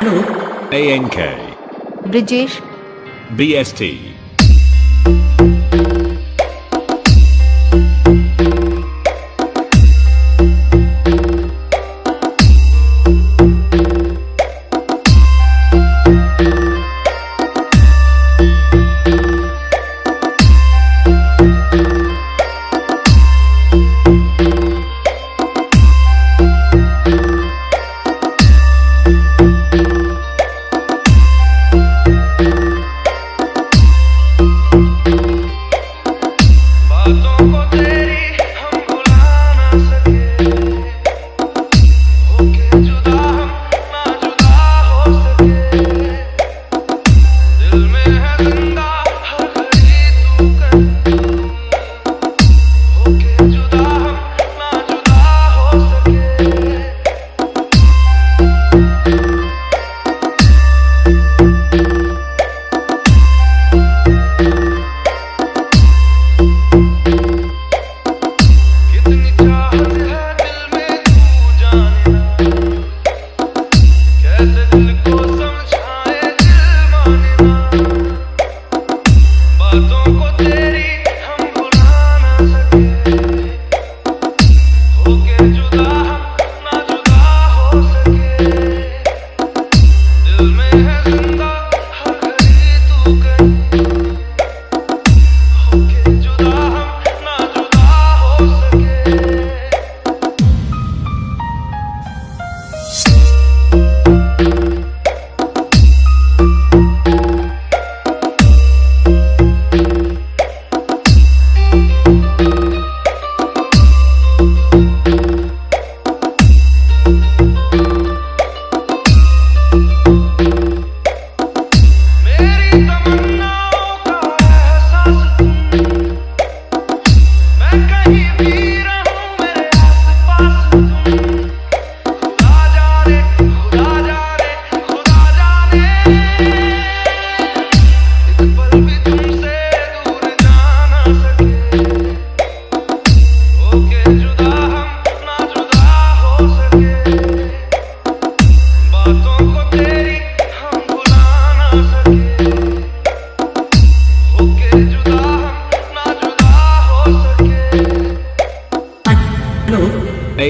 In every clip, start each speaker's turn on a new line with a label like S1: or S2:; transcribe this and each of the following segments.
S1: Anoop. ANK.
S2: Brijesh.
S1: BST.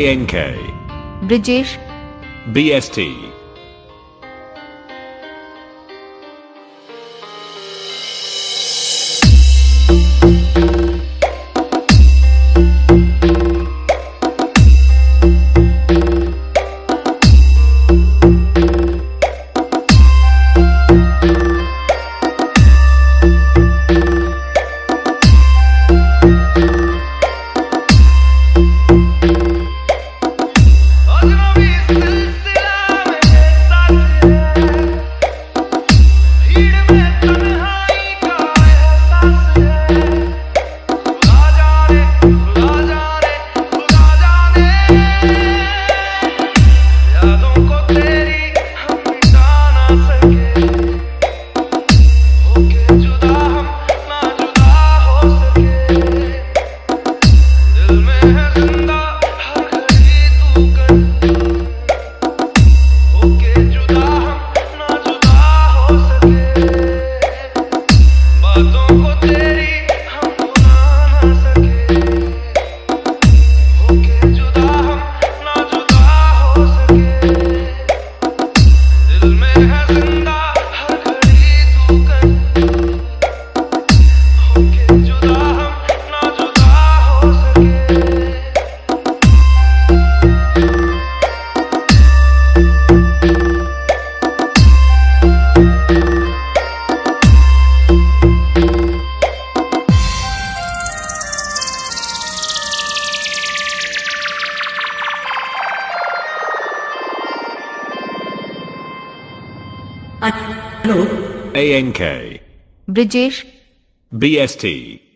S1: ANK.
S2: Brijesh.
S1: BST. ANK.
S2: Brijesh.
S1: BST.